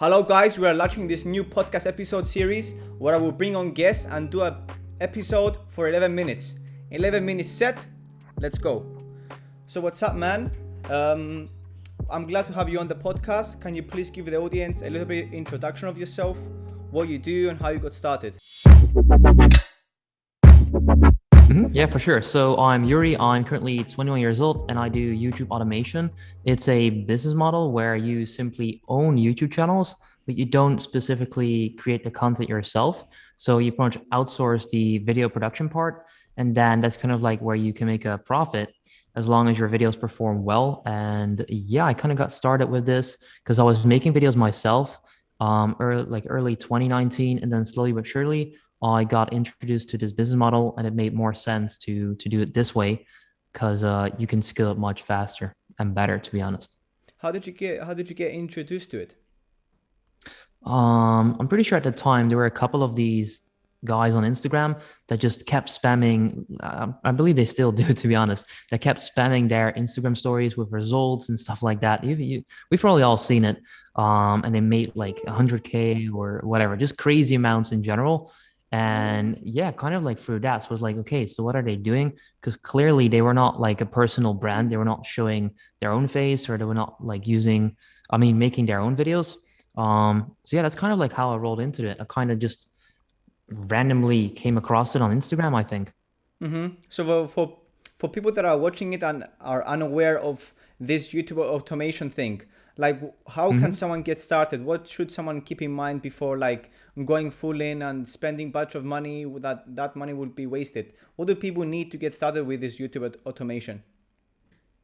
Hello guys, we are launching this new podcast episode series where I will bring on guests and do a episode for 11 minutes. 11 minutes set, let's go. So what's up man? Um, I'm glad to have you on the podcast. Can you please give the audience a little bit introduction of yourself, what you do and how you got started? Mm-hmm. Yeah, for sure. So I'm Yuri. I'm currently 21 years old and I do YouTube automation. It's a business model where you simply own YouTube channels, but you don't specifically create the content yourself. So you pretty much outsource the video production part. And then that's kind of like where you can make a profit as long as your videos perform well. And yeah, I kind of got started with this because I was making videos myself um, early, like early 2019. And then slowly but surely, I got introduced to this business model and it made more sense to to do it this way because uh, you can scale it much faster and better, to be honest. How did you get How did you get introduced to it? Um, I'm pretty sure at the time there were a couple of these guys on Instagram that just kept spamming. Uh, I believe they still do, to be honest. That kept spamming their Instagram stories with results and stuff like that. You, you, we've probably all seen it. Um, and they made like 100k or whatever, just crazy amounts in general and yeah kind of like through that so was like okay so what are they doing? Because clearly they were not like a personal brand. They were not showing their own face or they were not like using i mean making their own videos. Um so yeah that's kind of like how i rolled into it. I kind of just randomly came across it on instagram i think. Mm-hmm. so for, for for people that are watching it and are unaware of this youtube automation thing like how mm-hmm. can someone get started? What should someone keep in mind before like going full in and spending bunch of money that that money would be wasted? What do people need to get started with this youtube automation?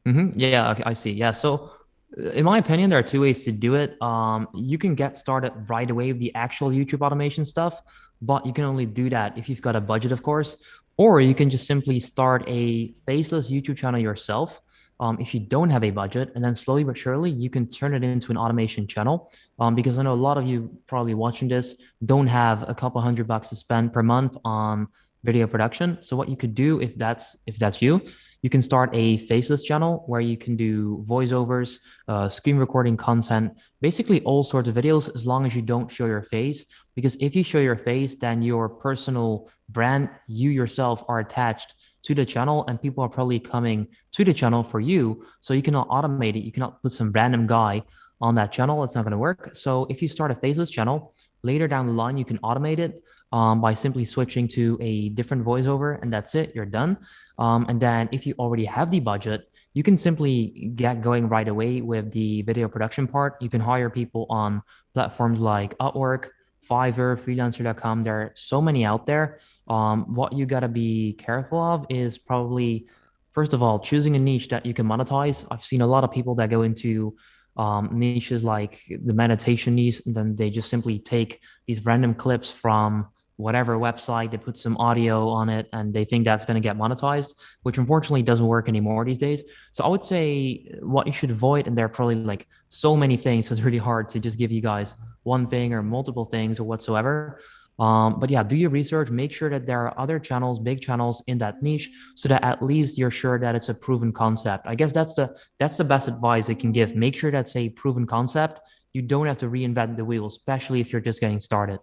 Mm-hmm. yeah i see. Yeah so uh, in my opinion there are two ways to do it. Um, you can get started right away with the actual youtube automation stuff but you can only do that if you've got a budget of course or you can just simply start a faceless youtube channel yourself um, if you don't have a budget and then slowly but surely you can turn it into an automation channel. Um, because i know a lot of you probably watching this don't have a couple hundred bucks to spend per month on video production. So what you could do if that's if that's you you can start a faceless channel where you can do voiceovers uh, screen recording content basically all sorts of videos as long as you don't show your face. Because if you show your face then your personal brand you yourself are attached to the channel and people are probably coming to the channel for you. So you cannot automate it. You cannot put some random guy on that channel. It's not going to work. So if you start a faceless channel, later down the line, you can automate it um, by simply switching to a different voiceover and that's it. You're done. Um, and then if you already have the budget, you can simply get going right away with the video production part. You can hire people on platforms like Upwork, Fiverr, freelancer.com. There are so many out there. Um, what you got to be careful of is probably, first of all, choosing a niche that you can monetize. I've seen a lot of people that go into um, niches like the meditation niche, and then they just simply take these random clips from whatever website, they put some audio on it, and they think that's going to get monetized, which unfortunately doesn't work anymore these days. So I would say what you should avoid, and there are probably like so many things, so it's really hard to just give you guys one thing or multiple things or whatsoever. Um, but yeah, do your research, make sure that there are other channels, big channels in that niche so that at least you're sure that it's a proven concept. I guess that's the that's the best advice I can give. Make sure that's a proven concept. You don't have to reinvent the wheel, especially if you're just getting started.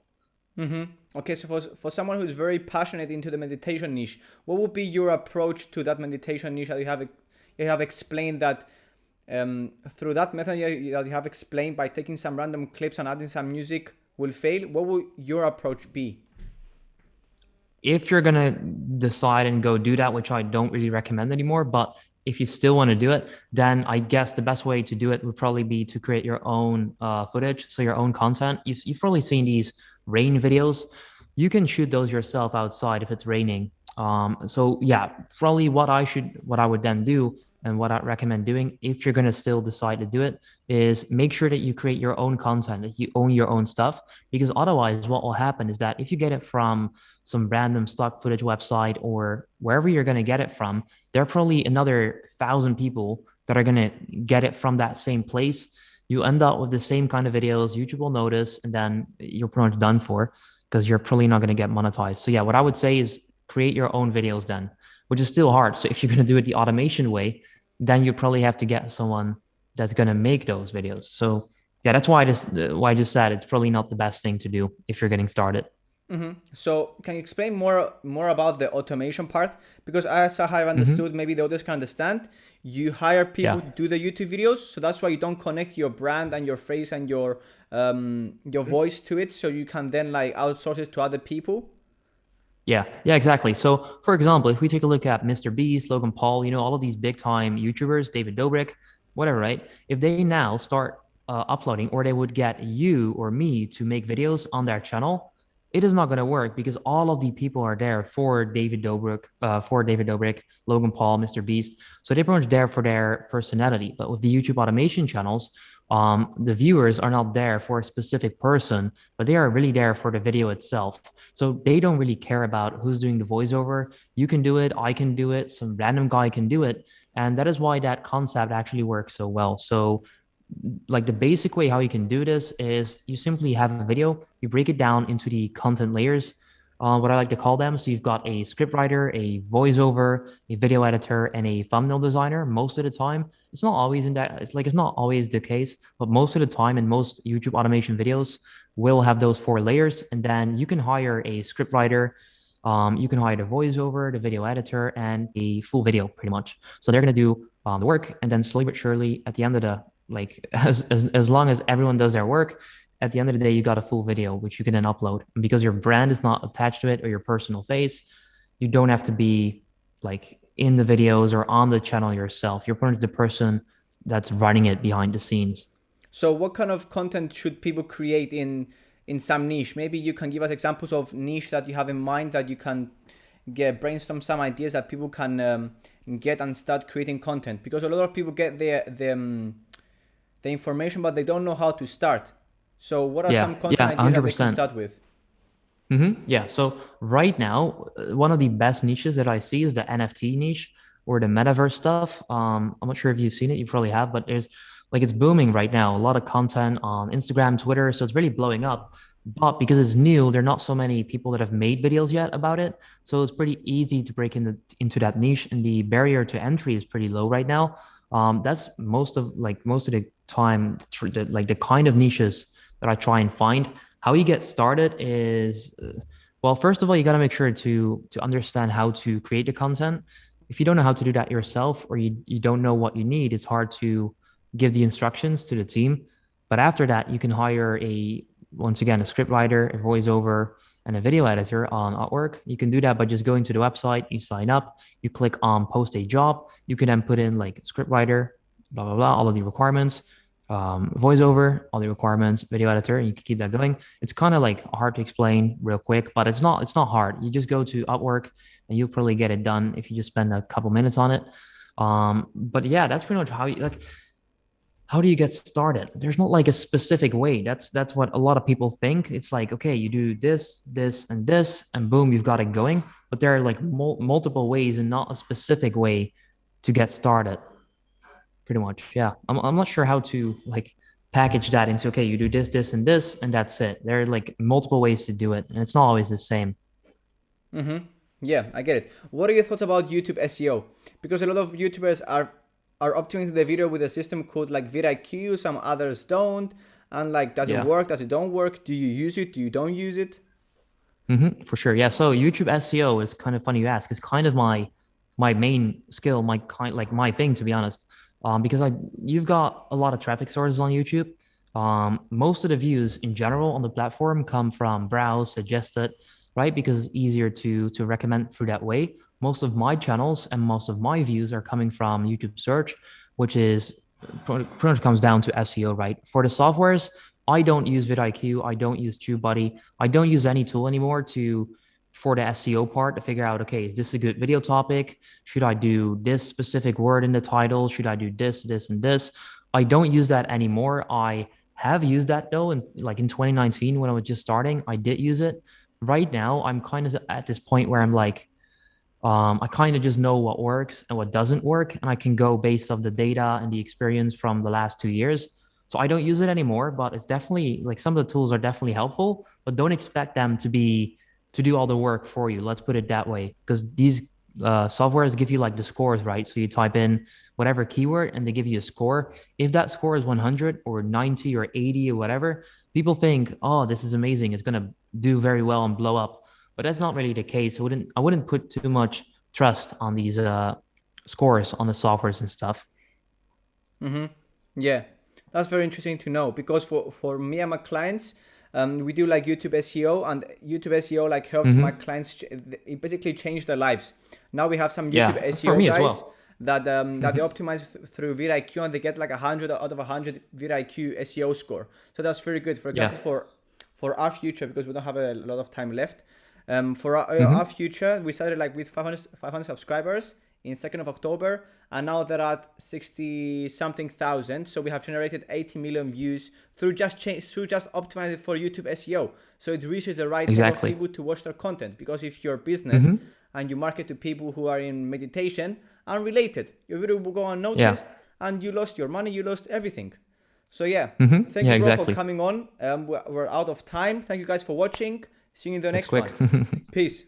Mm-hmm. Okay, so for, for someone who's very passionate into the meditation niche, what would be your approach to that meditation niche that you have you have explained that um, through that method that you have explained by taking some random clips and adding some music will fail, what would your approach be? If you're going to decide and go do that, which I don't really recommend anymore, but if you still want to do it, then I guess the best way to do it would probably be to create your own uh, footage, so your own content. You've, you've probably seen these rain videos. You can shoot those yourself outside if it's raining. Um, so yeah, probably what I should, what I would then do and what I recommend doing if you're going to still decide to do it is make sure that you create your own content, that you own your own stuff. Because otherwise, what will happen is that if you get it from some random stock footage website or wherever you're going to get it from, there are probably another thousand people that are going to get it from that same place. You end up with the same kind of videos, YouTube will notice, and then you're pretty much done for because you're probably not going to get monetized. So, yeah, what I would say is create your own videos then which is still hard. So if you're going to do it the automation way, then you probably have to get someone that's going to make those videos. So yeah, that's why I just why I just said it's probably not the best thing to do if you're getting started. Mm-hmm. So can you explain more more about the automation part? Because as I have understood, mm-hmm. maybe the others can understand. You hire people yeah. to do the YouTube videos, so that's why you don't connect your brand and your face and your um, your voice to it, so you can then like outsource it to other people. Yeah, yeah, exactly. So, for example, if we take a look at Mr. Beast, Logan Paul, you know, all of these big time YouTubers, David Dobrik, whatever, right? If they now start uh, uploading, or they would get you or me to make videos on their channel, it is not going to work because all of the people are there for David Dobrik, uh, for David Dobrik, Logan Paul, Mr. Beast. So they're pretty much there for their personality. But with the YouTube automation channels, um, the viewers are not there for a specific person, but they are really there for the video itself. So they don't really care about who's doing the voiceover. You can do it, I can do it, some random guy can do it. And that is why that concept actually works so well. So like the basic way how you can do this is you simply have a video, you break it down into the content layers, uh, what I like to call them. So you've got a script writer, a voiceover, a video editor, and a thumbnail designer. Most of the time, it's not always in that. It's like it's not always the case, but most of the time in most YouTube automation videos will have those four layers, and then you can hire a script writer. Um, you can hire the voiceover, the video editor, and a full video pretty much. So they're gonna do um, the work, and then slowly but surely, at the end of the like as, as as long as everyone does their work at the end of the day you got a full video which you can then upload. And because your brand is not attached to it or your personal face you don't have to be like in the videos or on the channel yourself. You're much the person that's running it behind the scenes. So what kind of content should people create in in some niche? Maybe you can give us examples of niche that you have in mind that you can get brainstorm some ideas that people can um, get and start creating content. Because a lot of people get their the, um, the information, but they don't know how to start. So what are yeah, some content yeah, ideas that they can start with? Mm-hmm. Yeah. So right now, uh, one of the best niches that I see is the NFT niche or the metaverse stuff. Um, I'm not sure if you've seen it. You probably have, but there's like it's booming right now. A lot of content on Instagram, Twitter. So it's really blowing up. But because it's new, there are not so many people that have made videos yet about it. So it's pretty easy to break into into that niche, and the barrier to entry is pretty low right now. Um, that's most of like most of the time, like the kind of niches that I try and find. How you get started is, uh, well, first of all, you got to make sure to to understand how to create the content. If you don't know how to do that yourself, or you you don't know what you need, it's hard to give the instructions to the team. But after that, you can hire a once again a script writer, a voiceover, and a video editor on Upwork. You can do that by just going to the website, you sign up, you click on post a job. You can then put in like script writer, blah, blah, blah, all of the requirements, um, voiceover, all the requirements, video editor, and you can keep that going. It's kind of like hard to explain real quick, but it's not, it's not hard. You just go to Upwork and you'll probably get it done if you just spend a couple minutes on it. Um, but yeah, that's pretty much how you like, how do you get started? There's not like a specific way. That's that's what a lot of people think. It's like okay you do this this and this and boom you've got it going. But there are like mul- multiple ways and not a specific way to get started pretty much. Yeah. I'm, I'm not sure how to like package that into okay you do this this and this and that's it. There are like multiple ways to do it and it's not always the same. Mm-hmm. Yeah i get it. What are your thoughts about youtube seo because a lot of youtubers are are optimizing the video with a system called like vidIQ, some others don't. And like, does yeah. it work? Does it don't work? Do you use it? Do you don't use it? Mm-hmm, for sure. Yeah. So YouTube SEO is kind of funny you ask. It's kind of my my main skill, my kind like my thing to be honest. Um, because I you've got a lot of traffic sources on YouTube. Um, most of the views in general on the platform come from browse, suggested, right? Because it's easier to to recommend through that way most of my channels and most of my views are coming from YouTube search, which is pretty much comes down to SEO, right? For the softwares, I don't use vidIQ, I don't use TubeBuddy, I don't use any tool anymore to for the SEO part to figure out, okay, is this a good video topic? Should I do this specific word in the title? Should I do this, this, and this? I don't use that anymore. I have used that though, and like in 2019 when I was just starting, I did use it. Right now, I'm kind of at this point where I'm like, um, I kind of just know what works and what doesn't work, and I can go based off the data and the experience from the last two years. So I don't use it anymore, but it's definitely like some of the tools are definitely helpful, but don't expect them to be to do all the work for you. Let's put it that way, because these uh, softwares give you like the scores, right? So you type in whatever keyword and they give you a score. If that score is 100 or 90 or 80 or whatever, people think, oh, this is amazing. It's gonna do very well and blow up. But that's not really the case. I wouldn't I wouldn't put too much trust on these uh, scores on the softwares and stuff. Mm-hmm. Yeah, that's very interesting to know because for for me and my clients, um, we do like YouTube SEO and YouTube SEO like helped mm-hmm. my clients. It basically changed their lives. Now we have some YouTube yeah, SEO guys well. that um, that they mm-hmm. optimize through VidIQ and they get like a hundred out of a hundred VidIQ SEO score. So that's very good. For example, yeah. for for our future because we don't have a lot of time left. Um, for our, mm-hmm. our future, we started like with 500, 500 subscribers in 2nd of October and now they're at 60 something thousand so we have generated 80 million views through just change through just optimizing for YouTube SEO so it reaches the right exactly. people to watch their content because if your business mm-hmm. and you market to people who are in meditation unrelated your video will go unnoticed yeah. and you lost your money you lost everything so yeah mm-hmm. thank yeah, you exactly. for coming on um, we're, we're, out of time thank you guys for watching see you in the next one. peace